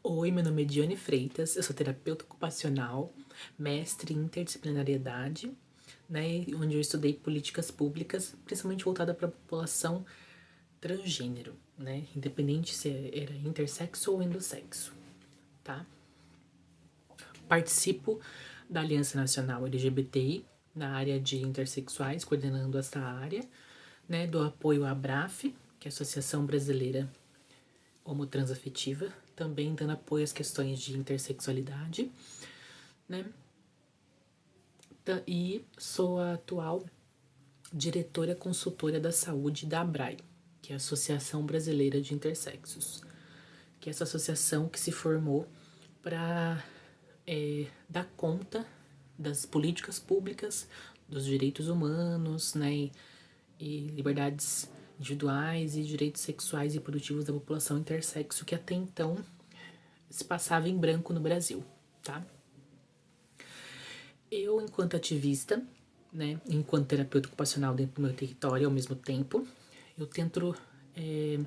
Oi, meu nome é Diane Freitas, eu sou terapeuta ocupacional, mestre em interdisciplinariedade, né, onde eu estudei políticas públicas, principalmente voltada para a população transgênero, né, independente se era intersexo ou endossexo, tá? Participo da Aliança Nacional LGBTI na área de intersexuais, coordenando essa área, né, do apoio à ABRAF, que é a Associação Brasileira Homotransafetiva, também dando apoio às questões de intersexualidade, né? E sou a atual diretora consultora da saúde da ABRAI, que é a Associação Brasileira de Intersexos, que é essa associação que se formou para é, dar conta das políticas públicas, dos direitos humanos, né, e liberdades individuais e direitos sexuais e reprodutivos da população intersexo que até então se passava em branco no Brasil, tá? Eu, enquanto ativista, né, enquanto terapeuta ocupacional dentro do meu território ao mesmo tempo, eu tento é,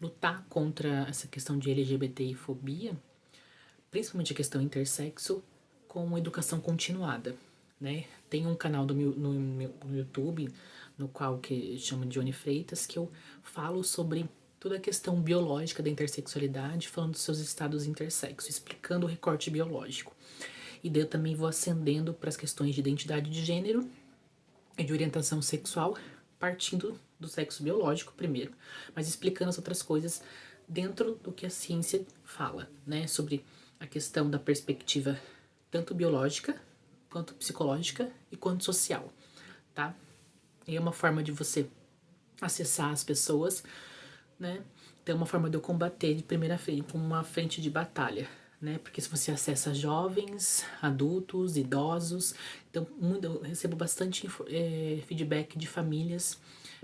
lutar contra essa questão de LGBTI-fobia, principalmente a questão intersexo, com educação continuada, né? Tem um canal do meu, no, no YouTube no qual que chama de Oni Freitas, que eu falo sobre toda a questão biológica da intersexualidade, falando dos seus estados intersexo, explicando o recorte biológico. E daí eu também vou ascendendo para as questões de identidade de gênero e de orientação sexual, partindo do sexo biológico primeiro, mas explicando as outras coisas dentro do que a ciência fala, né, sobre a questão da perspectiva tanto biológica, quanto psicológica e quanto social, tá? E é uma forma de você acessar as pessoas, né? Então é uma forma de eu combater de primeira frente, com uma frente de batalha, né? Porque se você acessa jovens, adultos, idosos, então eu recebo bastante é, feedback de famílias,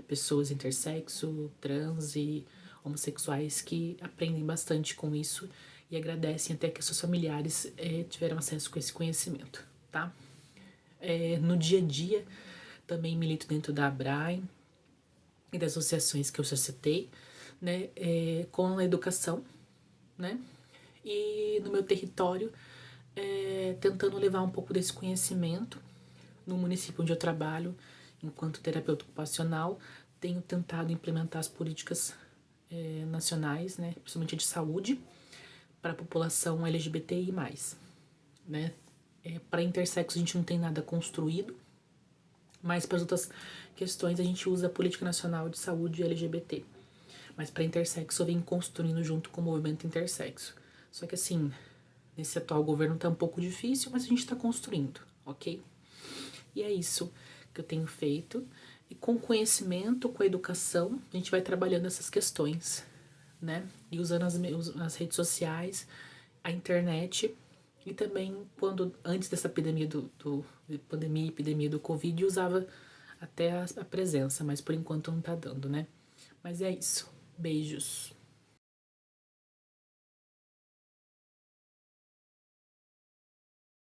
pessoas intersexo, trans e homossexuais que aprendem bastante com isso e agradecem até que seus familiares é, tiveram acesso com esse conhecimento, tá? É, no dia a dia, também milito dentro da ABRAE e das associações que eu já citei, né, é, com a educação, né, e no meu território, é, tentando levar um pouco desse conhecimento no município onde eu trabalho, enquanto terapeuta ocupacional, tenho tentado implementar as políticas é, nacionais, né, principalmente de saúde, para a população LGBTI+. Né? É, para intersexo a gente não tem nada construído, mas para as outras questões a gente usa a Política Nacional de Saúde LGBT. Mas para intersexo eu venho construindo junto com o movimento intersexo. Só que assim, nesse atual governo tá um pouco difícil, mas a gente está construindo, ok? E é isso que eu tenho feito. E com conhecimento, com a educação, a gente vai trabalhando essas questões, né? E usando as, as redes sociais, a internet e também quando antes dessa epidemia do, do pandemia epidemia do Covid usava até a, a presença, mas por enquanto não tá dando, né? Mas é isso. Beijos.